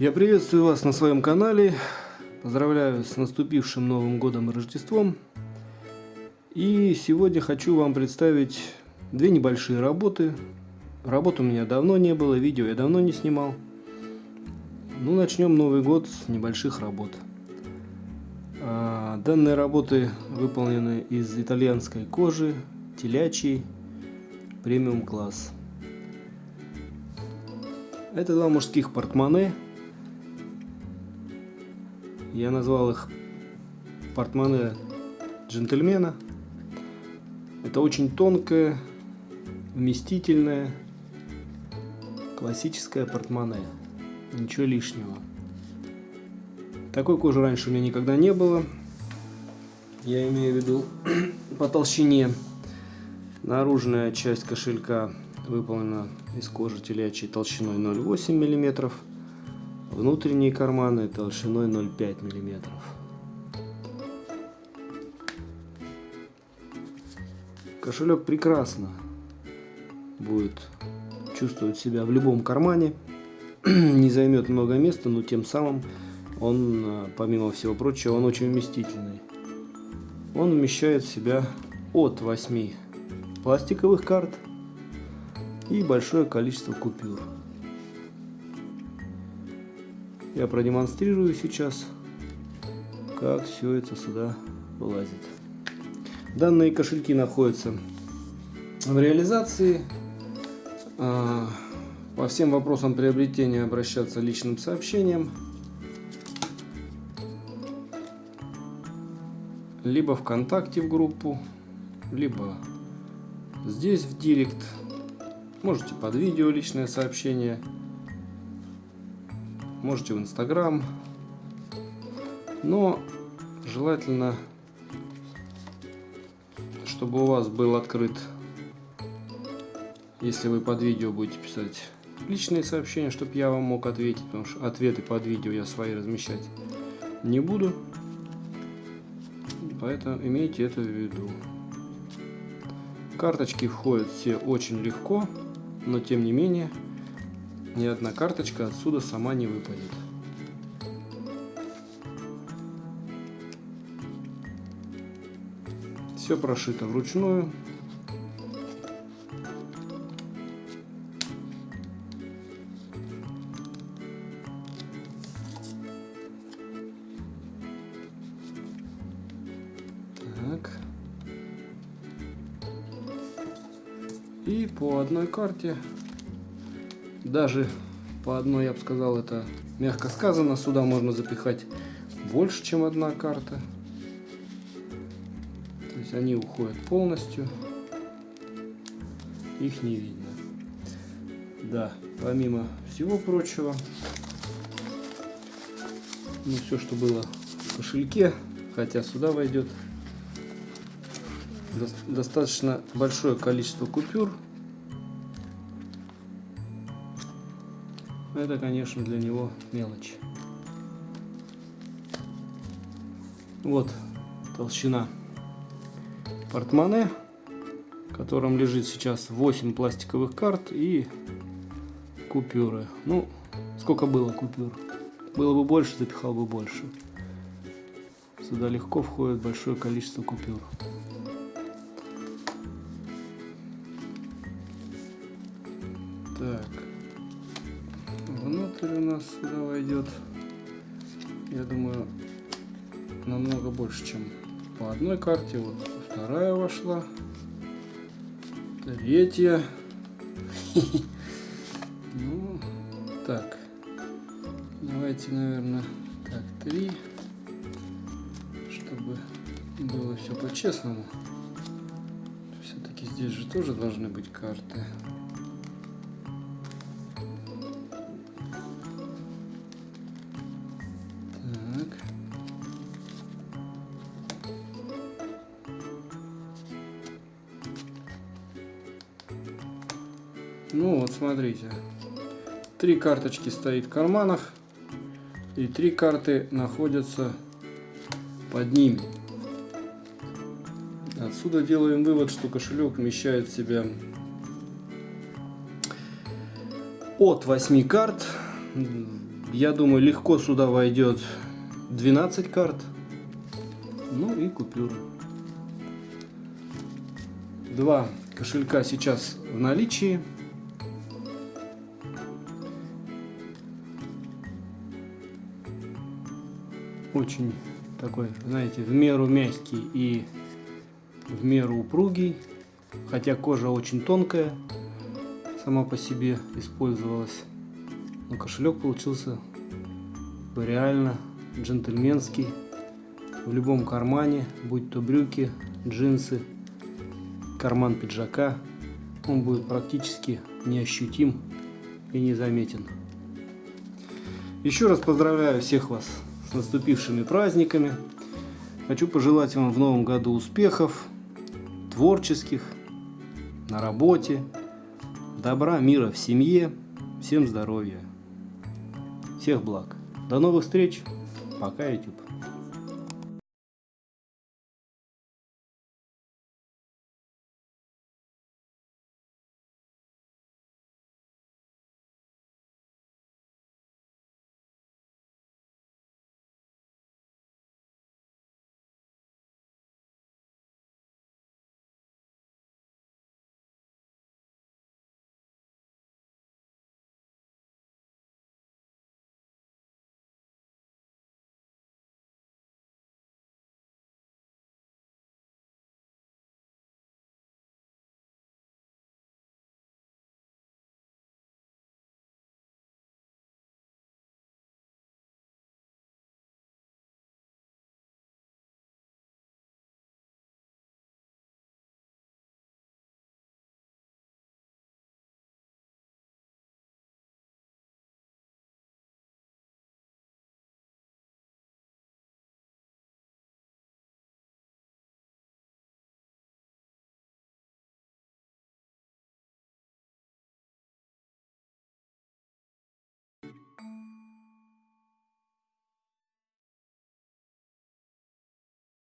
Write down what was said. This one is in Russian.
Я приветствую вас на своем канале. Поздравляю с наступившим Новым Годом и Рождеством. И сегодня хочу вам представить две небольшие работы. Работ у меня давно не было, видео я давно не снимал. Ну, начнем Новый год с небольших работ. А, данные работы выполнены из итальянской кожи, телячьей, премиум класс. Это два мужских портмоне. Я назвал их портмоне джентльмена. Это очень тонкое, вместительное, классическое портмоне. Ничего лишнего. Такой кожи раньше у меня никогда не было. Я имею в виду по толщине. Наружная часть кошелька выполнена из кожи телячьей толщиной 0,8 мм. Внутренние карманы толщиной 0,5 мм. Кошелек прекрасно будет чувствовать себя в любом кармане. Не займет много места, но тем самым он, э, помимо всего прочего, он очень вместительный. Он вмещает в себя от 8 пластиковых карт и большое количество купюр. Я продемонстрирую сейчас, как все это сюда вылазит. Данные кошельки находятся в реализации. А, по всем вопросам приобретения обращаться личным сообщением. Либо ВКонтакте в группу, либо здесь в Директ. Можете под видео личное сообщение. Можете в Инстаграм. Но желательно, чтобы у вас был открыт, если вы под видео будете писать личные сообщения, чтобы я вам мог ответить, потому что ответы под видео я свои размещать не буду. Поэтому имейте это в виду. Карточки входят все очень легко но тем не менее ни одна карточка отсюда сама не выпадет. Все прошито вручную. Так. И по одной карте, даже по одной, я бы сказал, это мягко сказано, сюда можно запихать больше, чем одна карта. То есть они уходят полностью, их не видно. Да, помимо всего прочего, ну все, что было в кошельке, хотя сюда войдет достаточно большое количество купюр. Это, конечно, для него мелочь. Вот толщина портмоне, в котором лежит сейчас 8 пластиковых карт и купюры. Ну, сколько было купюр? Было бы больше, запихал бы больше. Сюда легко входит большое количество купюр. Так. Внутрь у нас сюда войдет, я думаю, намного больше, чем по одной карте. Вот вторая вошла. Третья. Ну, так. Давайте, наверное, так, три. Чтобы было все по-честному. Все-таки здесь же тоже должны быть карты. Ну вот, смотрите. Три карточки стоит в карманах. И три карты находятся под ними. Отсюда делаем вывод, что кошелек вмещает в себя от 8 карт Я думаю, легко сюда войдет 12 карт. Ну и купюры. Два кошелька сейчас в наличии. Очень такой, знаете, в меру мягкий и в меру упругий. Хотя кожа очень тонкая, сама по себе использовалась. Но кошелек получился реально джентльменский. В любом кармане, будь то брюки, джинсы, карман пиджака, он будет практически неощутим и незаметен. Еще раз поздравляю всех вас с наступившими праздниками. Хочу пожелать вам в новом году успехов, творческих, на работе, добра, мира в семье, всем здоровья, всех благ. До новых встреч. Пока, YouTube.